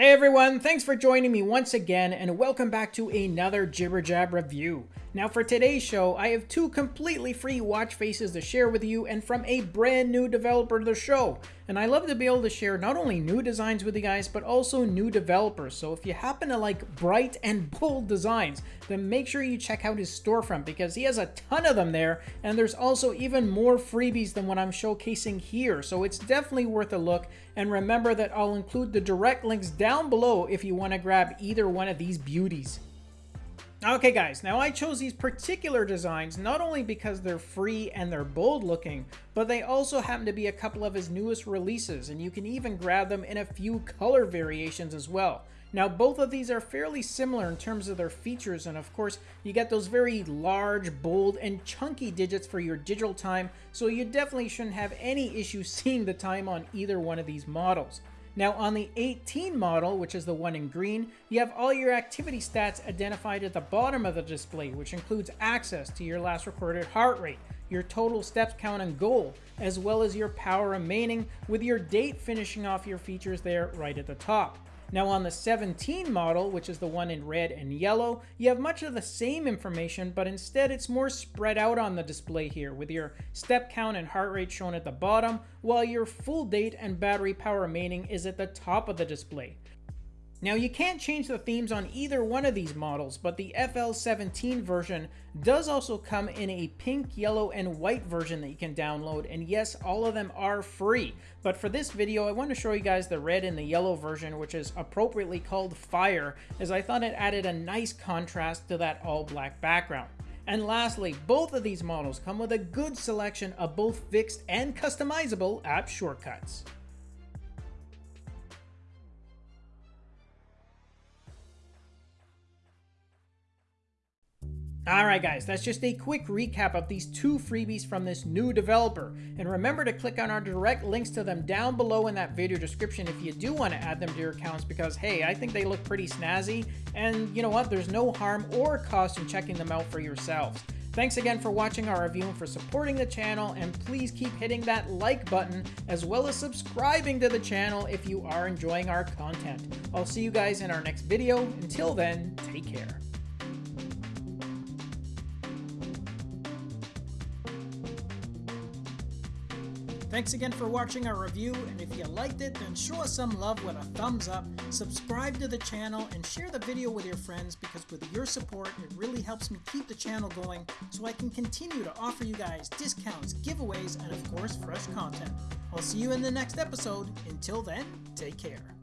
Hey everyone, thanks for joining me once again and welcome back to another Jibber Jab review. Now for today's show, I have two completely free watch faces to share with you and from a brand new developer to the show. And I love to be able to share not only new designs with you guys, but also new developers. So if you happen to like bright and bold designs, then make sure you check out his storefront because he has a ton of them there. And there's also even more freebies than what I'm showcasing here. So it's definitely worth a look. And remember that I'll include the direct links down below if you want to grab either one of these beauties. Okay guys, now I chose these particular designs not only because they're free and they're bold looking, but they also happen to be a couple of his newest releases and you can even grab them in a few color variations as well. Now both of these are fairly similar in terms of their features and of course you get those very large, bold, and chunky digits for your digital time so you definitely shouldn't have any issue seeing the time on either one of these models. Now on the 18 model, which is the one in green, you have all your activity stats identified at the bottom of the display, which includes access to your last recorded heart rate, your total steps count and goal, as well as your power remaining, with your date finishing off your features there right at the top. Now on the 17 model, which is the one in red and yellow, you have much of the same information, but instead it's more spread out on the display here, with your step count and heart rate shown at the bottom, while your full date and battery power remaining is at the top of the display. Now you can't change the themes on either one of these models, but the FL17 version does also come in a pink, yellow, and white version that you can download, and yes, all of them are free. But for this video, I want to show you guys the red and the yellow version, which is appropriately called Fire, as I thought it added a nice contrast to that all-black background. And lastly, both of these models come with a good selection of both fixed and customizable app shortcuts. Alright guys, that's just a quick recap of these two freebies from this new developer. And remember to click on our direct links to them down below in that video description if you do want to add them to your accounts because hey, I think they look pretty snazzy and you know what, there's no harm or cost in checking them out for yourselves. Thanks again for watching our review and for supporting the channel and please keep hitting that like button as well as subscribing to the channel if you are enjoying our content. I'll see you guys in our next video. Until then, take care. Thanks again for watching our review, and if you liked it, then show us some love with a thumbs up, subscribe to the channel, and share the video with your friends because with your support, it really helps me keep the channel going so I can continue to offer you guys discounts, giveaways, and of course, fresh content. I'll see you in the next episode. Until then, take care.